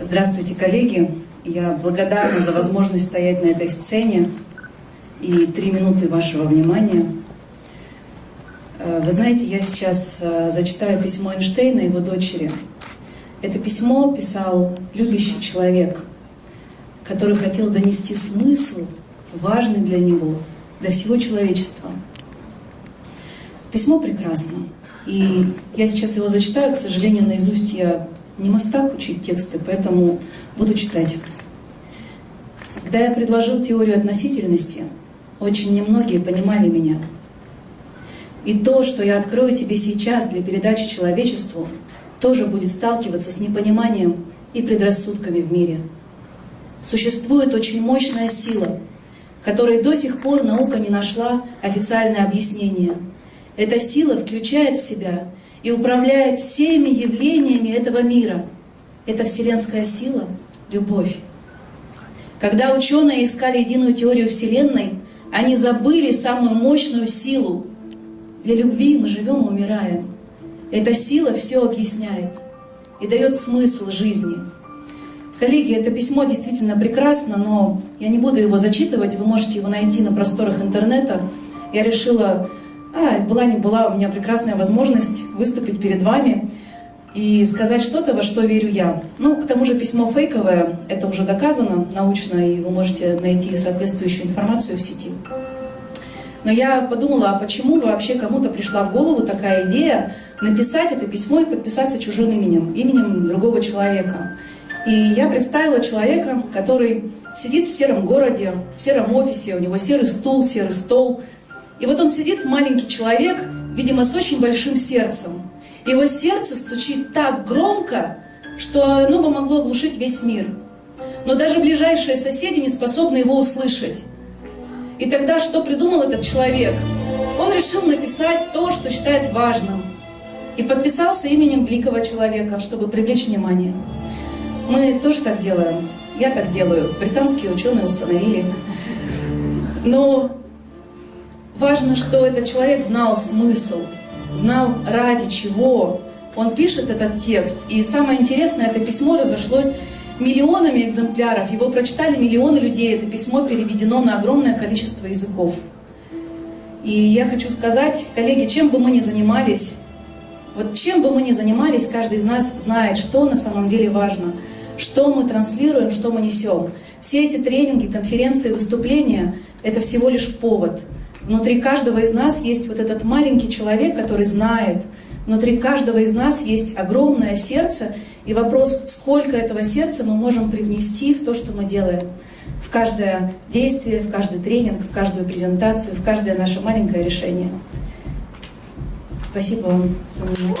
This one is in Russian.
Здравствуйте, коллеги! Я благодарна за возможность стоять на этой сцене и три минуты вашего внимания. Э, вы знаете, я сейчас э, зачитаю письмо Эйнштейна его дочери. Это письмо писал любящий человек, который хотел донести смысл, важный для него, для всего человечества. Письмо прекрасно. И я сейчас его зачитаю, к сожалению, наизусть я не мастак учить тексты, поэтому буду читать. Когда я предложил теорию относительности, очень немногие понимали меня. И то, что я открою тебе сейчас для передачи человечеству, тоже будет сталкиваться с непониманием и предрассудками в мире. Существует очень мощная сила, которой до сих пор наука не нашла официальное объяснение. Эта сила включает в себя и управляет всеми явлениями этого мира. Это вселенская сила — любовь. Когда ученые искали единую теорию Вселенной, они забыли самую мощную силу. Для любви мы живем и умираем. Эта сила все объясняет и дает смысл жизни. Коллеги, это письмо действительно прекрасно, но я не буду его зачитывать, вы можете его найти на просторах интернета. Я решила а, была не была, у меня прекрасная возможность выступить перед вами и сказать что-то, во что верю я. Ну, к тому же письмо фейковое, это уже доказано научно, и вы можете найти соответствующую информацию в сети. Но я подумала, а почему вообще кому-то пришла в голову такая идея написать это письмо и подписаться чужим именем, именем другого человека. И я представила человека, который сидит в сером городе, в сером офисе, у него серый стул, серый стол, и вот он сидит, маленький человек, видимо, с очень большим сердцем. Его сердце стучит так громко, что оно бы могло оглушить весь мир. Но даже ближайшие соседи не способны его услышать. И тогда что придумал этот человек? Он решил написать то, что считает важным. И подписался именем великого человека, чтобы привлечь внимание. Мы тоже так делаем. Я так делаю. Британские ученые установили. Но Важно, что этот человек знал смысл, знал ради чего он пишет этот текст. И самое интересное, это письмо разошлось миллионами экземпляров, его прочитали миллионы людей, это письмо переведено на огромное количество языков. И я хочу сказать, коллеги, чем бы мы ни занимались, вот чем бы мы ни занимались, каждый из нас знает, что на самом деле важно, что мы транслируем, что мы несем. Все эти тренинги, конференции, выступления — это всего лишь повод — Внутри каждого из нас есть вот этот маленький человек, который знает. Внутри каждого из нас есть огромное сердце. И вопрос, сколько этого сердца мы можем привнести в то, что мы делаем. В каждое действие, в каждый тренинг, в каждую презентацию, в каждое наше маленькое решение. Спасибо вам за внимание.